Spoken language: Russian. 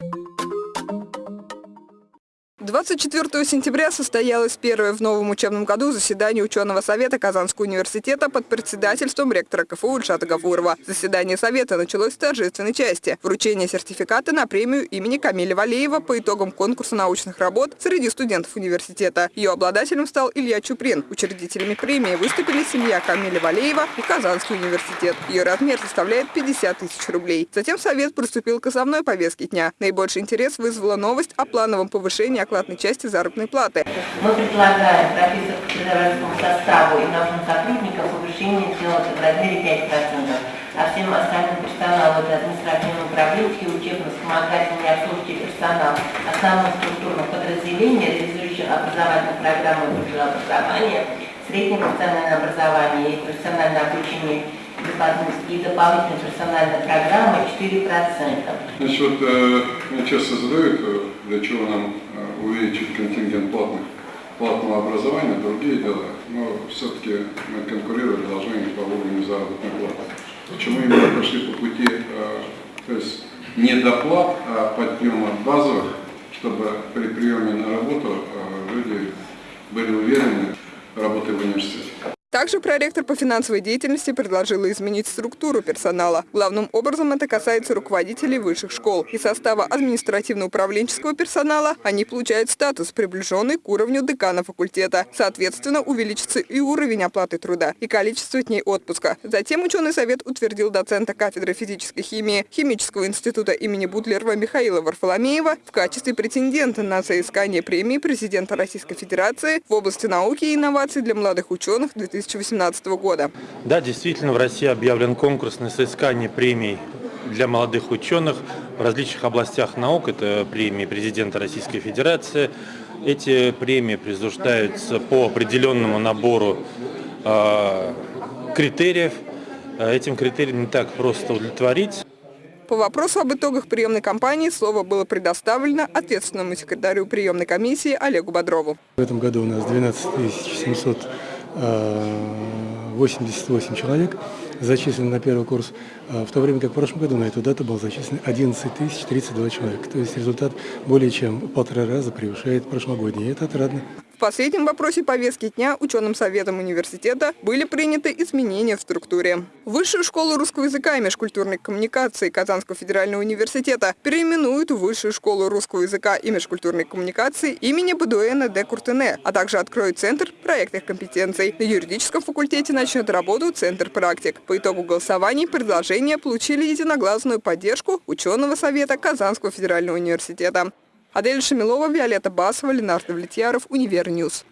you 24 сентября состоялось первое в новом учебном году заседание ученого совета Казанского университета под председательством ректора КФУ Ильшата Гафурова. Заседание совета началось с торжественной части – вручение сертификата на премию имени Камиля Валеева по итогам конкурса научных работ среди студентов университета. Ее обладателем стал Илья Чуприн. Учредителями премии выступили семья Камиля Валеева и Казанский университет. Ее размер составляет 50 тысяч рублей. Затем совет приступил к основной повестке дня. Наибольший интерес вызвала новость о плановом повышении оклада оклад части заработной платы. Мы предлагаем профессорскому составу и научным сотрудникам повышение сделать в размере 5%, а всем остальным персоналу, это административно-управленческий, учебно-вспомогательный и обслуживающий персонал основных структурных подразделений, реализующих образовательную программу высшего образования, среднее профессиональное образование и профессиональное обучение и дополнительная персональная программа 4%. Значит, вот э, меня часто задают, э, для чего нам э, увеличить контингент платных, платного образования, другие дела. Но все-таки мы конкурировать должны по уровню заработной платы. Почему именно пошли по пути, то есть не доплат, а подъема базовых, чтобы при приеме на работу люди были уверены работой в университете. Также проректор по финансовой деятельности предложила изменить структуру персонала. Главным образом это касается руководителей высших школ. Из состава административно-управленческого персонала они получают статус, приближенный к уровню декана факультета. Соответственно, увеличится и уровень оплаты труда, и количество дней отпуска. Затем ученый совет утвердил доцента кафедры физической химии Химического института имени Бутлерова Михаила Варфоломеева в качестве претендента на соискание премии президента Российской Федерации в области науки и инноваций для молодых ученых 2000 2018 года. Да, действительно, в России объявлен конкурс на соискание премий для молодых ученых в различных областях наук. Это премии президента Российской Федерации. Эти премии присуждаются по определенному набору э, критериев. Этим критериям не так просто удовлетворить. По вопросу об итогах приемной кампании слово было предоставлено ответственному секретарю приемной комиссии Олегу Бодрову. В этом году у нас 12 700 88 человек зачислены на первый курс, а в то время как в прошлом году на эту дату было зачислено 11 032 человека. То есть результат более чем полтора раза превышает прошлогодний, и это отрадно. В последнем вопросе повестки дня ученым советом университета были приняты изменения в структуре. Высшую школу русского языка и межкультурной коммуникации Казанского федерального университета переименуют в Высшую школу русского языка и межкультурной коммуникации имени Бадуэна де Куртене, а также откроют Центр проектных компетенций. На юридическом факультете начнет работу Центр практик. По итогу голосований предложения получили единогласную поддержку ученого совета Казанского федерального университета. Адель Шамилова, Виолетта Басова, Ленар Давлетьяров, Univer News.